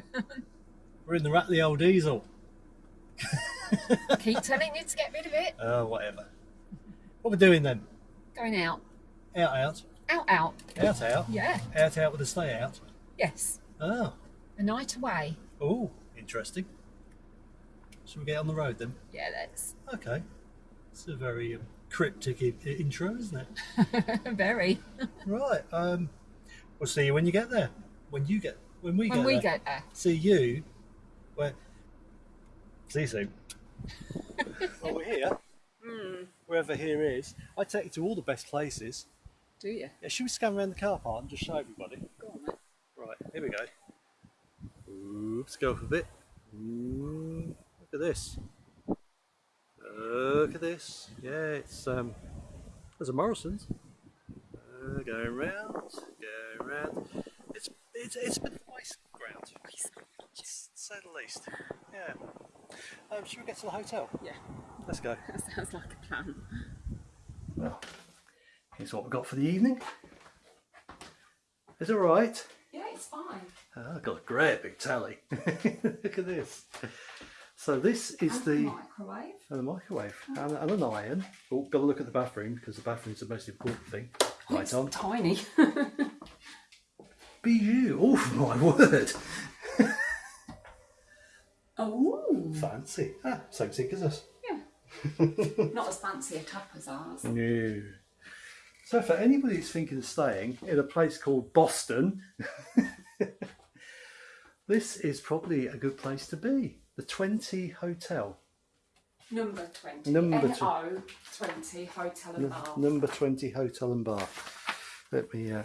We're in the Ratley old diesel. Keep telling you to get rid of it. Oh, whatever. What we're doing then? Going out. Out, out. Out, out. Out, out. Yeah. Out, out with a stay out. Yes. Oh. A night away. Oh, interesting. Shall we get on the road then? Yeah, let's. Okay. It's a very um, cryptic I- intro, isn't it? Very. right. Um, we'll see you when you get there. When you get, when we when get we there. get there. See you. Where? See you soon. well, we're here. Mm. Wherever here is, I take you to all the best places. Do you? Yeah, should we scan around the car park and just show everybody? Go on then. Right, here we go. Oops, go up a bit. Ooh, look at this. Look at this. Yeah, it's um, there's a Morrison's. Uh, going round, going round. It's it's it's a bit of a waste ground, to say the least. Yeah. Um, should we get to the hotel? Yeah. Let's go. That sounds like a plan. Well, here's what we've got for the evening. Is it all right? Yeah, it's fine. Oh, I've got a great big tally. Look at this. So this is the microwave. and the microwave and, and an iron. Oh, got to look at the bathroom because the bathroom's the most important thing. Right it's on. tiny. Bijou. Oh my word. oh. Fancy. Ah, same sick as us. Yeah. Not as fancy a tap as ours. No. So for anybody who's thinking of staying in a place called Boston, this is probably a good place to be. The 20 Hotel. Number 20. Number NO 20 Hotel and Bar. number 20 Hotel and Bar. Let me, uh,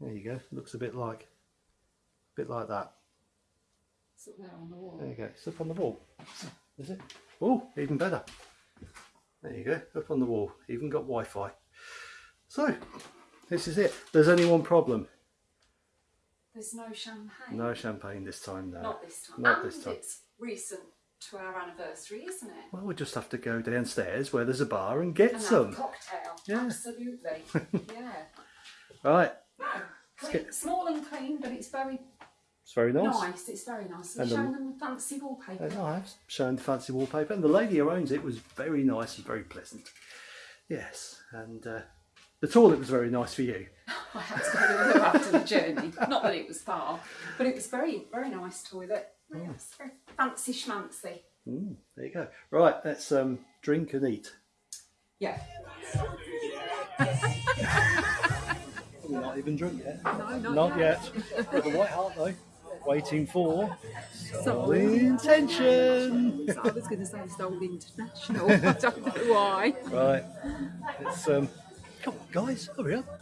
there you go. Looks a bit like, a bit like that. It's up there on the wall. There you go. It's up on the wall. Is it? Oh, even better. There you go. Up on the wall. Even got Wi-Fi. So, this is it. There's only one problem. There's no champagne. No champagne this time now. Not this time. Not and this time. it's recent to our anniversary, isn't it? Well, we'll just have to go downstairs where there's a bar and get And some. cocktail. Yeah. Absolutely. yeah. Right. No, clean, small and clean, but it's very It's very nice. nice. It's very nice. And And showing them fancy wallpaper. And I've shown the fancy wallpaper, and the lady who owns it was very nice and very pleasant. Yes, and uh, the toilet was very nice for you. I had to go to the after the journey. Not that it was far, but it was very, very nice toilet. Yes, very fancy schmancy. Mm, there you go. Right, let's um, drink and eat. Yeah. We're not even drunk yet. No, not, Not yet. yet. With a white heart though. Waiting for Solid intention. I was going to say Soul International. I don't know why. Right. It's um. Come on, guys, hurry up.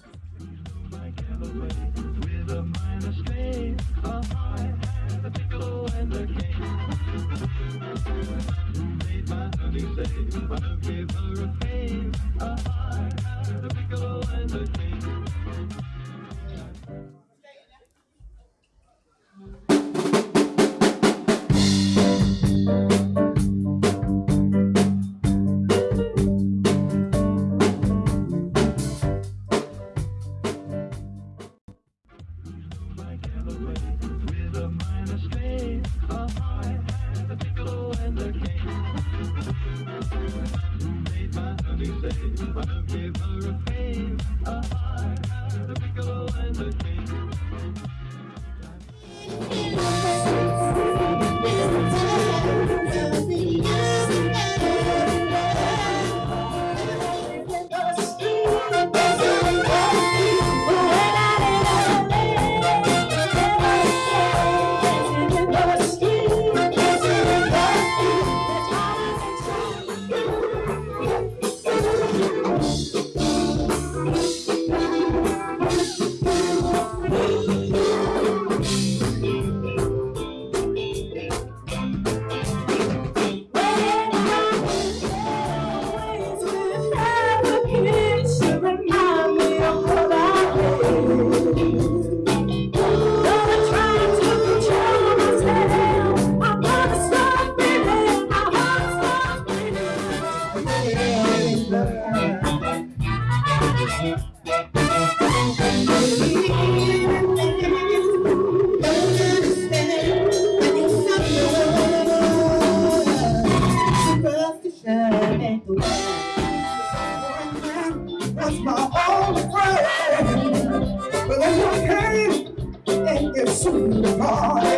God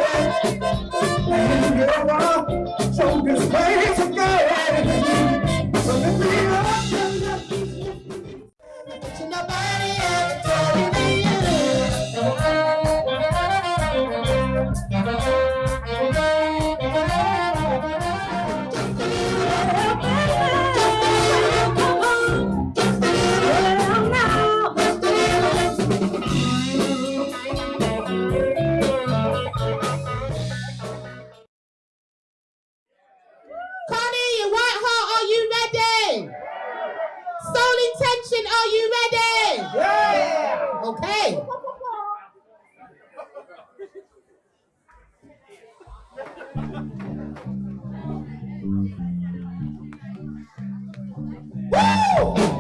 ready? Soul intention, are you ready? Yeah. Okay. Woo!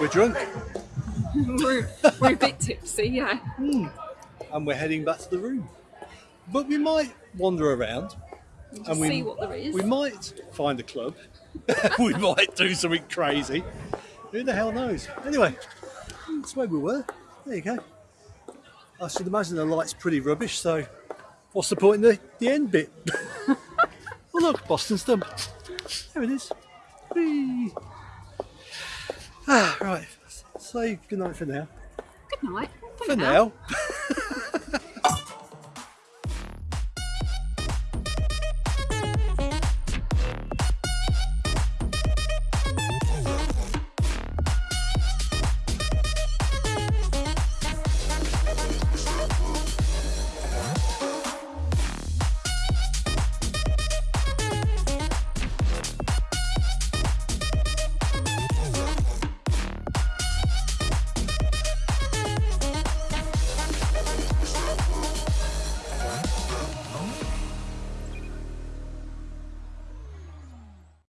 We're drunk we're, we're a bit tipsy, yeah. Hmm. and we're heading back to the room. But we might wander around Just and we, see what there is. we might find a club. we might do something crazy. Who the hell knows? Anyway, that's where we were. There you go. I should imagine the light's pretty rubbish, so what's the point in the, the end bit? oh look, Boston Stump. There it is. Whee. Ah, right. Say goodnight for now. Good night. For now.